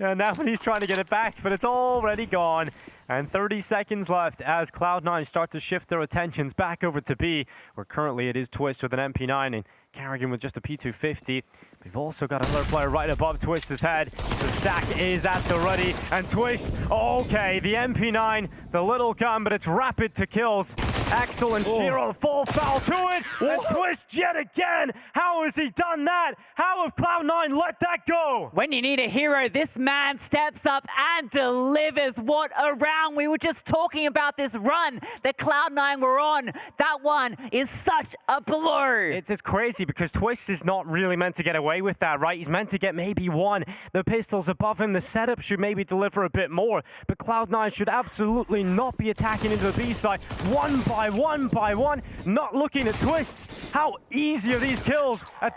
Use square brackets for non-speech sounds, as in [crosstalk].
And now [laughs] he's trying to get it back, but it's already gone. And 30 seconds left as Cloud9 start to shift their attentions back over to B, where currently it is Twistzz with an MP9 and karrigan with just a P250. We've also got another player right above Twistzz's head. The stack is at the ready, and Twistzz, okay, the MP9, the little gun, but it's rapid to kills. Ax1Le and Oh. Shiro full foul to it, and Twistzz yet again. How has he done that? How have Cloud9 let that go? When you need a hero, this man steps up and delivers. What a round. We were just talking about this run that Cloud9 were on. That one is such a blow. It's, it's crazy because Twistzz is not really meant to get away with that, right? He's meant to get maybe one. The pistols above him, the setup should maybe deliver a bit more, but Cloud9 should absolutely not be attacking into the B side one by one by one, not looking at Twistzz. How easy are these kills at this